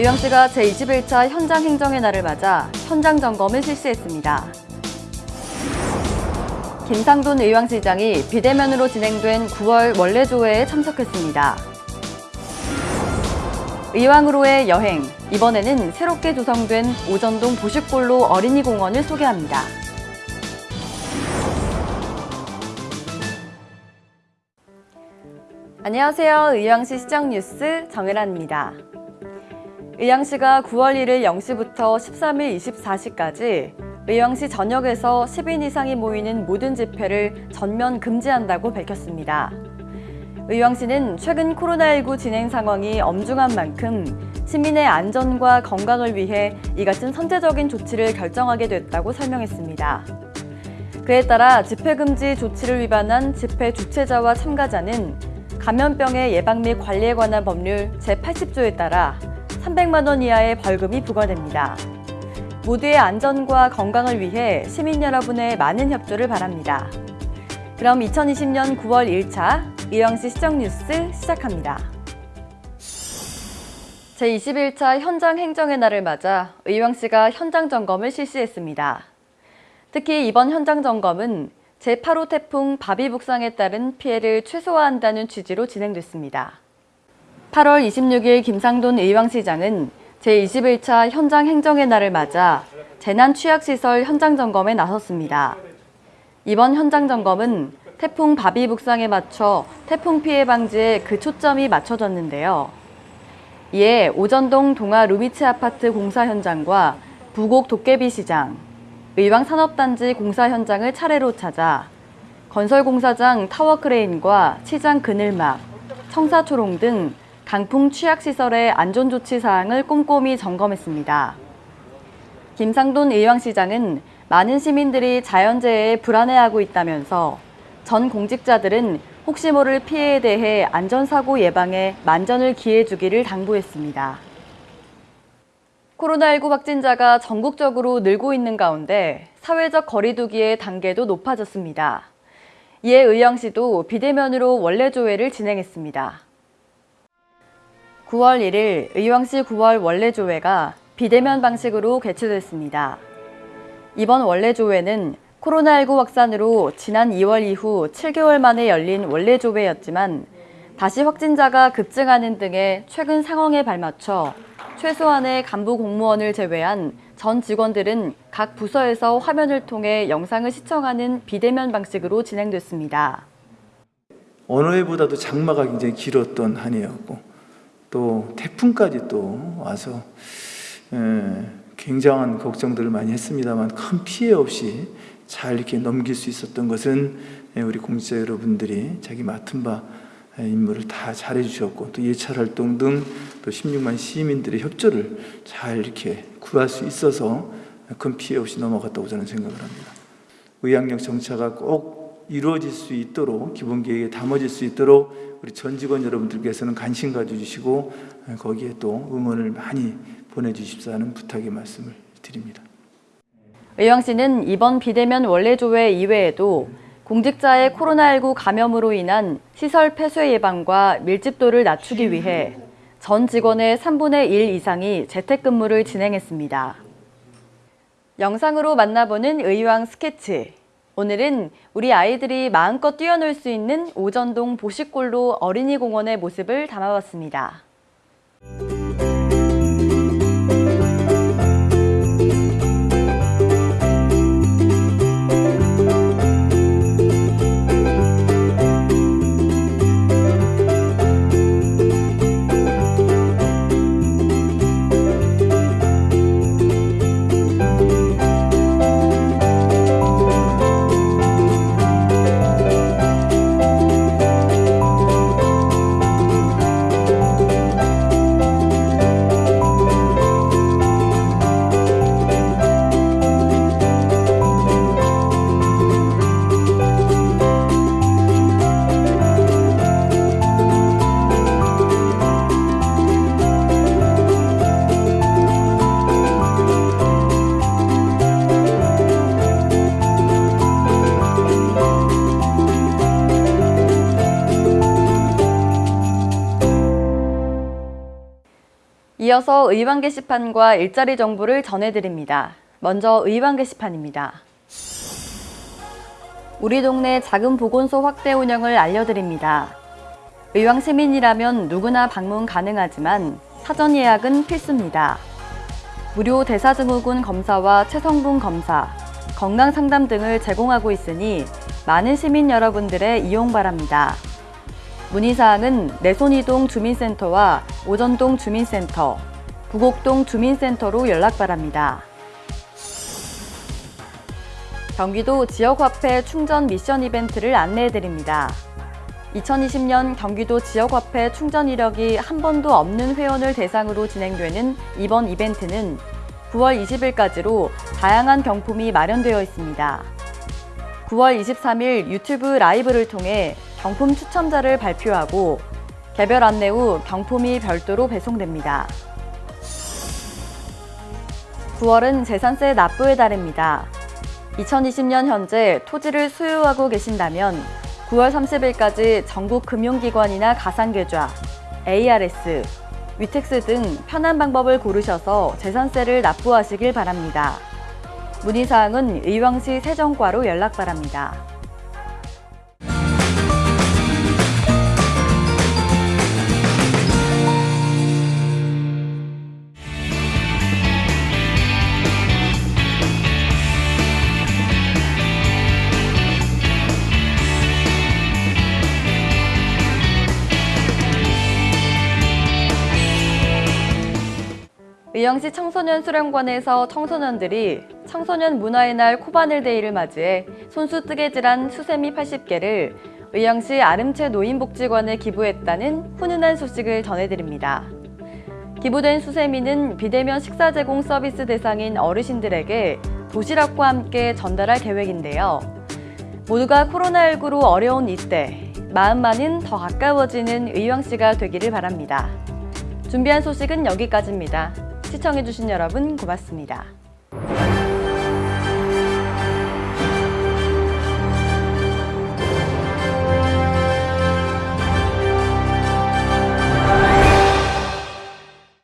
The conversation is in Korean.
의왕시가 제21차 현장 행정의 날을 맞아 현장 점검을 실시했습니다. 김상돈 의왕시장이 비대면으로 진행된 9월 원래조회에 참석했습니다. 의왕으로의 여행, 이번에는 새롭게 조성된 오전동 보식골로 어린이 공원을 소개합니다. 안녕하세요. 의왕시 시정 뉴스 정혜란입니다. 의왕시가 9월 1일 0시부터 13일 24시까지 의왕시 전역에서 10인 이상이 모이는 모든 집회를 전면 금지한다고 밝혔습니다. 의왕시는 최근 코로나19 진행 상황이 엄중한 만큼 시민의 안전과 건강을 위해 이 같은 선제적인 조치를 결정하게 됐다고 설명했습니다. 그에 따라 집회금지 조치를 위반한 집회 주최자와 참가자는 감염병의 예방 및 관리에 관한 법률 제80조에 따라 300만 원 이하의 벌금이 부과됩니다. 모두의 안전과 건강을 위해 시민 여러분의 많은 협조를 바랍니다. 그럼 2020년 9월 1차 의왕시 시정뉴스 시작합니다. 제21차 현장 행정의 날을 맞아 의왕시가 현장 점검을 실시했습니다. 특히 이번 현장 점검은 제8호 태풍 바비 북상에 따른 피해를 최소화한다는 취지로 진행됐습니다. 8월 26일 김상돈 의왕시장은 제21차 현장 행정의 날을 맞아 재난 취약시설 현장 점검에 나섰습니다. 이번 현장 점검은 태풍 바비 북상에 맞춰 태풍 피해 방지에 그 초점이 맞춰졌는데요. 이에 오전동 동아 루미츠 아파트 공사 현장과 부곡 도깨비 시장, 의왕 산업단지 공사 현장을 차례로 찾아 건설공사장 타워크레인과 시장 그늘막, 청사초롱 등 강풍 취약시설의 안전조치 사항을 꼼꼼히 점검했습니다. 김상돈 의왕시장은 많은 시민들이 자연재해에 불안해하고 있다면서 전 공직자들은 혹시 모를 피해에 대해 안전사고 예방에 만전을 기해주기를 당부했습니다. 코로나19 확진자가 전국적으로 늘고 있는 가운데 사회적 거리두기의 단계도 높아졌습니다. 이에 의왕시도 비대면으로 원래 조회를 진행했습니다. 9월 1일 의왕시 9월 원래조회가 비대면 방식으로 개최됐습니다. 이번 원래조회는 코로나19 확산으로 지난 2월 이후 7개월 만에 열린 원래조회였지만 다시 확진자가 급증하는 등의 최근 상황에 발맞춰 최소한의 간부 공무원을 제외한 전 직원들은 각 부서에서 화면을 통해 영상을 시청하는 비대면 방식으로 진행됐습니다. 어느 해보다도 장마가 굉장히 길었던 한 해였고 또 태풍까지 또 와서 에, 굉장한 걱정들을 많이 했습니다만 큰 피해 없이 잘 이렇게 넘길 수 있었던 것은 우리 공직자 여러분들이 자기 맡은 바 임무를 다 잘해 주셨고 또 예찰 활동 등 또 16만 시민들의 협조를 잘 이렇게 구할 수 있어서 큰 피해 없이 넘어갔다고 저는 생각을 합니다. 의학력 정차가 꼭 이루어질 수 있도록 기본 계획에 담아질 수 있도록 우리 전 직원 여러분들께서는 관심 가져주시고 거기에 또 응원을 많이 보내주십사 하는 부탁의 말씀을 드립니다. 의왕 시는 이번 비대면 원래조회 이외에도 공직자의 코로나19 감염으로 인한 시설 폐쇄 예방과 밀집도를 낮추기 위해 전 직원의 3분의 1 이상이 재택근무를 진행했습니다. 영상으로 만나보는 의왕 스케치. 오늘은 우리 아이들이 마음껏 뛰어놀 수 있는 오전동 보식골로 어린이공원의 모습을 담아봤습니다. 이어서 의왕 게시판과 일자리 정보를 전해드립니다. 먼저 의왕 게시판입니다. 우리 동네 작은 보건소 확대 운영을 알려드립니다. 의왕 시민이라면 누구나 방문 가능하지만 사전 예약은 필수입니다. 무료 대사증후군 검사와 체성분 검사, 건강 상담 등을 제공하고 있으니 많은 시민 여러분들의 이용 바랍니다. 문의사항은 내손이동 주민센터와 오전동 주민센터, 부곡동 주민센터로 연락 바랍니다. 경기도 지역화폐 충전 미션 이벤트를 안내해드립니다. 2020년 경기도 지역화폐 충전 이력이 한 번도 없는 회원을 대상으로 진행되는 이번 이벤트는 9월 20일까지로 다양한 경품이 마련되어 있습니다. 9월 23일 유튜브 라이브를 통해 경품 추첨자를 발표하고 개별 안내 후 경품이 별도로 배송됩니다. 9월은 재산세 납부의 달입니다. 2020년 현재 토지를 소유하고 계신다면 9월 30일까지 전국 금융기관이나 가상계좌, ARS, 위텍스 등 편한 방법을 고르셔서 재산세를 납부하시길 바랍니다. 문의사항은 의왕시 세정과로 연락 바랍니다. 의왕시 청소년 수련관에서 청소년들이 청소년 문화의 날 코바늘 데이를 맞이해 손수 뜨개 질한 수세미 80개를 의왕시 아름채 노인복지관에 기부했다는 훈훈한 소식을 전해드립니다. 기부된 수세미는 비대면 식사 제공 서비스 대상인 어르신들에게 도시락과 함께 전달할 계획인데요. 모두가 코로나19로 어려운 이때 마음만은 더 가까워지는 의왕시가 되기를 바랍니다. 준비한 소식은 여기까지입니다. 시청해주신 여러분 고맙습니다.